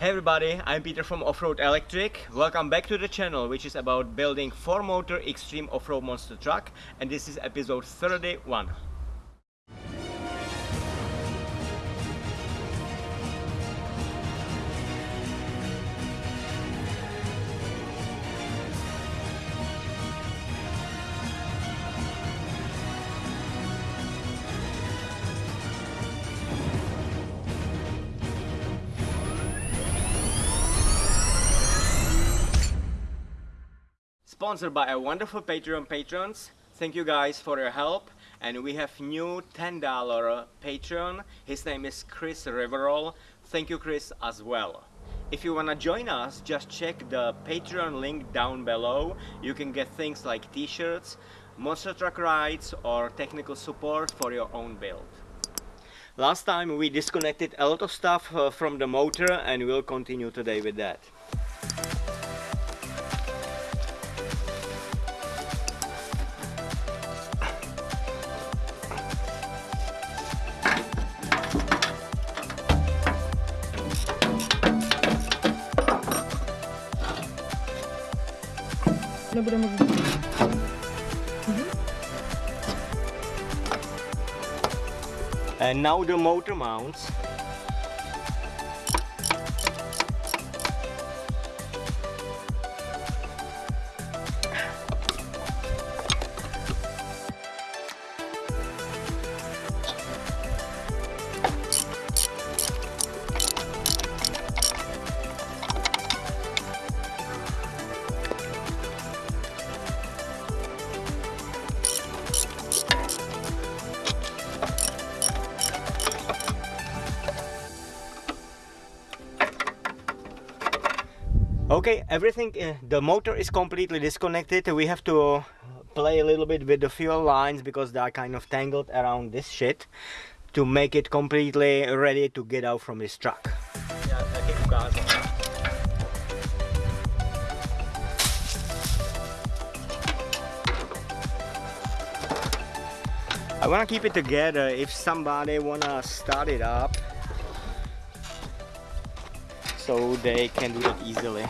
Hey everybody, I'm Peter from Offroad Electric. Welcome back to the channel which is about building 4-motor extreme off-road monster truck and this is episode 31. Sponsored by our wonderful Patreon patrons. Thank you guys for your help. And we have new $10 patron. His name is Chris Riverol. Thank you Chris as well. If you wanna join us, just check the Patreon link down below. You can get things like t-shirts, monster truck rides or technical support for your own build. Last time we disconnected a lot of stuff uh, from the motor and we'll continue today with that. And now the motor mounts Okay, everything, uh, the motor is completely disconnected. We have to play a little bit with the fuel lines because they are kind of tangled around this shit to make it completely ready to get out from this truck. I wanna keep it together if somebody wanna start it up so they can do it easily.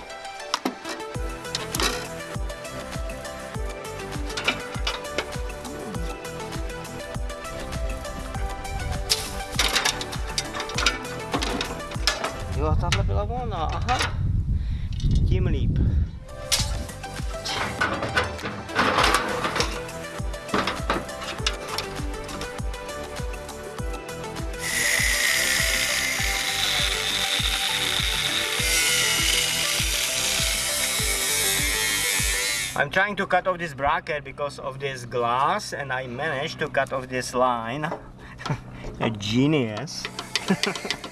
I'm trying to cut off this bracket because of this glass and I managed to cut off this line. A genius.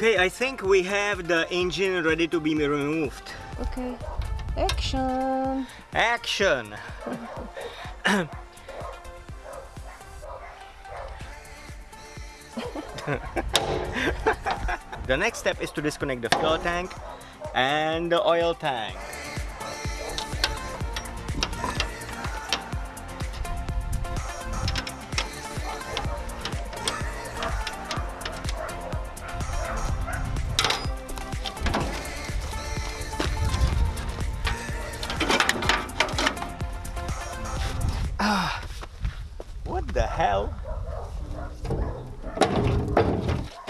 Okay, I think we have the engine ready to be removed. Okay. Action! Action! the next step is to disconnect the fuel tank and the oil tank.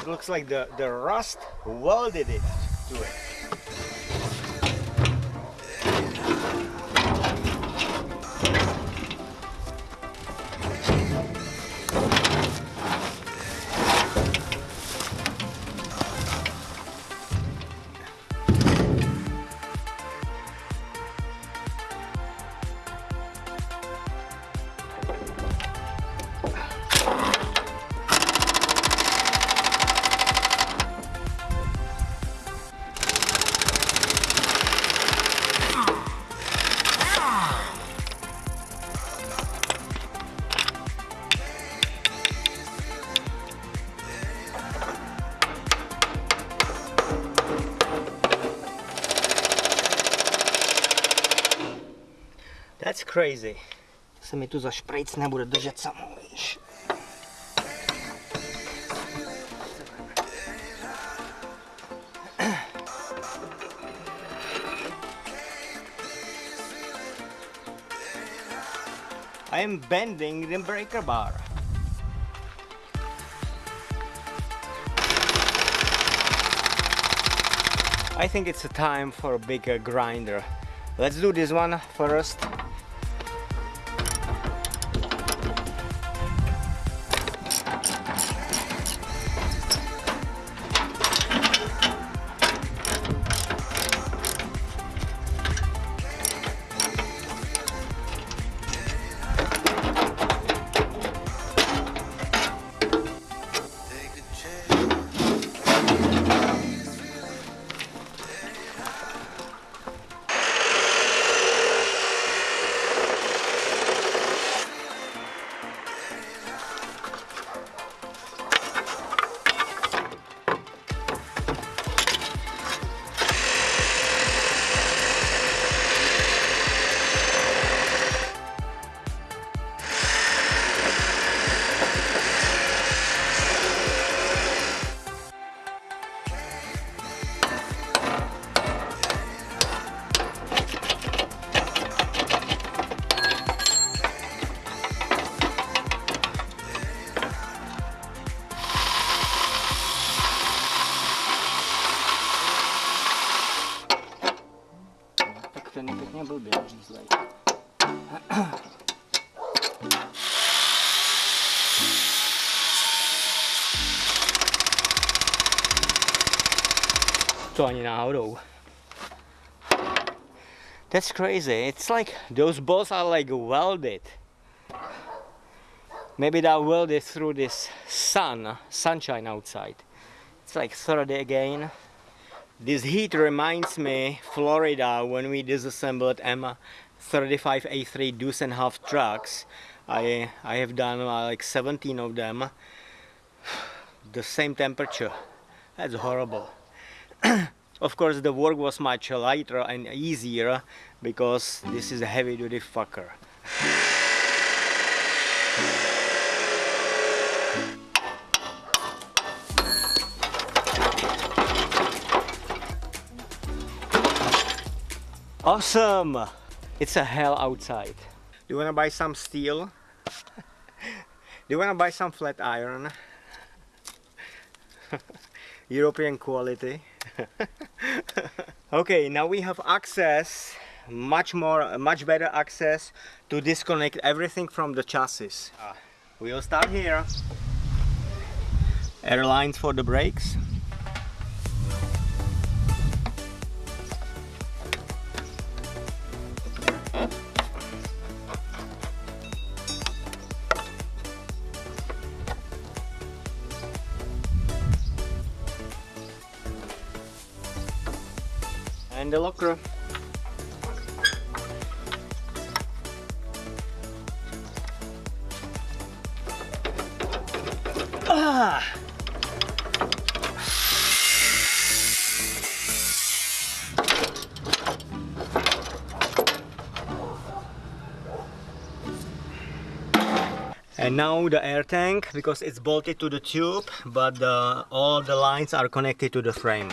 It looks like the, the rust welded it to it. you crazy. Se mi tu za šprejc nebude držet víš. I am bending the breaker bar. I think it's a time for a bigger grinder. Let's do this one first. To ani náhodou. That's crazy. It's like those balls are like welded. Maybe they're welded through this sun, sunshine outside. It's like 30 again. This heat reminds me Florida when we disassembled M35A3 deuce and half trucks. I I have done uh, like 17 of them. The same temperature. That's horrible. of course the work was much lighter and easier because this is a heavy duty fucker. Awesome! It's a hell outside. Do you wanna buy some steel? Do you wanna buy some flat iron? European quality. okay, now we have access, much more, much better access to disconnect everything from the chassis. Uh, we'll start here. Airlines for the brakes. The locker. Ah! And now the air tank because it's bolted to the tube but the, all the lines are connected to the frame.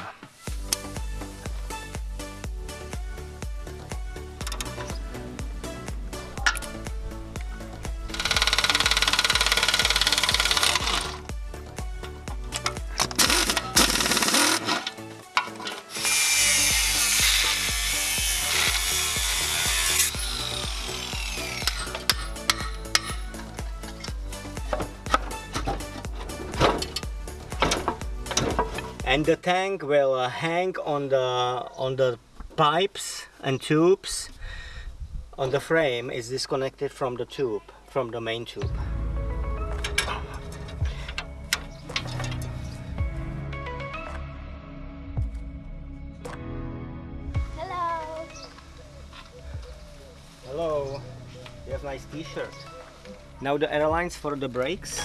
And the tank will uh, hang on the on the pipes and tubes. On the frame is disconnected from the tube from the main tube. Hello. hello. You have nice t-shirt. Now the airlines for the brakes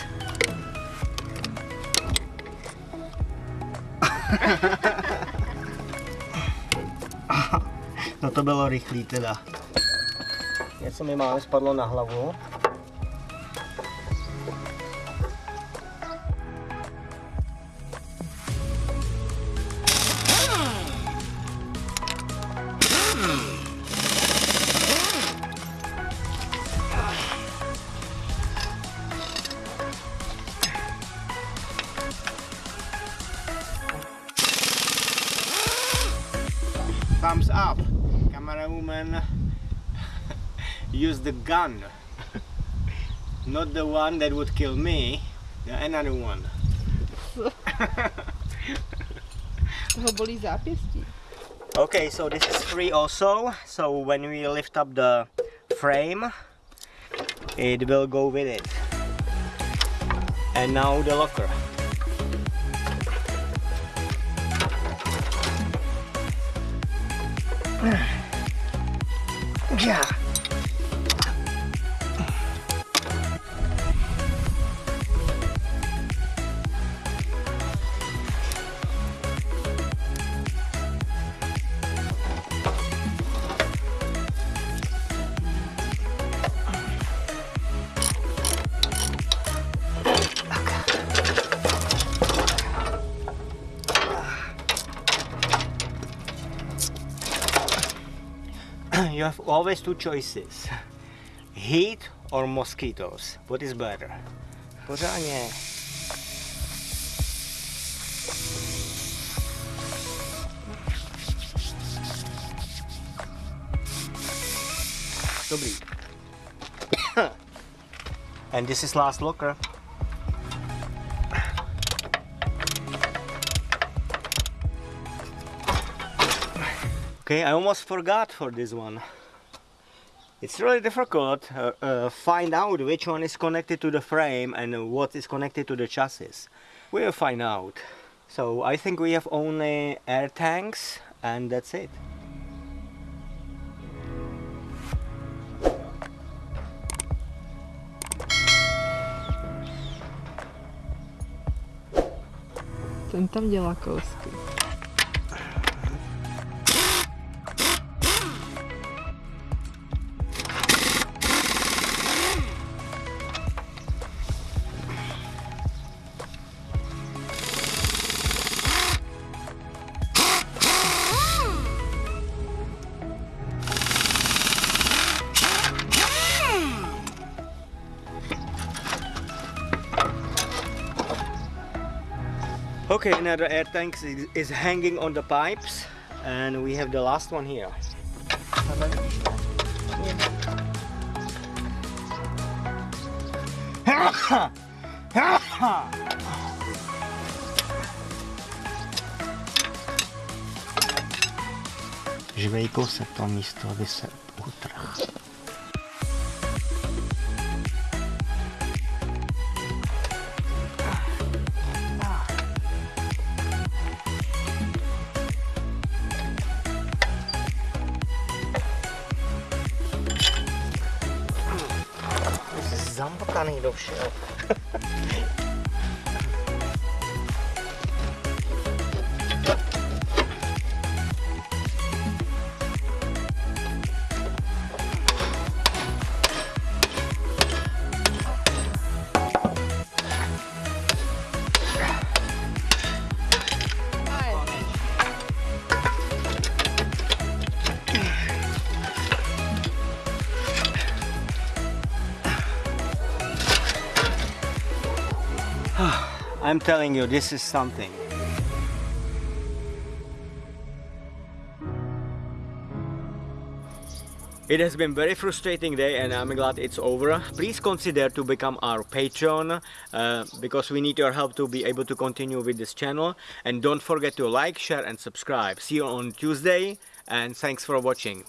no to bylo rychlý teda. něco mi máme spadlo na hlavu. Use the gun. Not the one that would kill me, another one. Toho bolí zápěstí. Okay, so this is free also. So when we lift up the frame, it will go with it. And now the locker. Yeah. You have always two choices. Heat or mosquitoes. What is better? Pořádně. Dobrý. and this is last locker. Okay, I almost forgot for this one. It's really difficult uh, uh, find out which one is connected to the frame and what is connected to the chassis. We'll find out. So I think we have only air tanks and that's it. Ten tam dělá kousky. Okay, another air tank is, is hanging on the pipes and we have the last one here. Žvejkou se to místo, aby se utrhl. zomba caminho do chão. I'm telling you, this is something. It has been very frustrating day and I'm glad it's over. Please consider to become our patron uh, because we need your help to be able to continue with this channel. And don't forget to like, share and subscribe. See you on Tuesday and thanks for watching.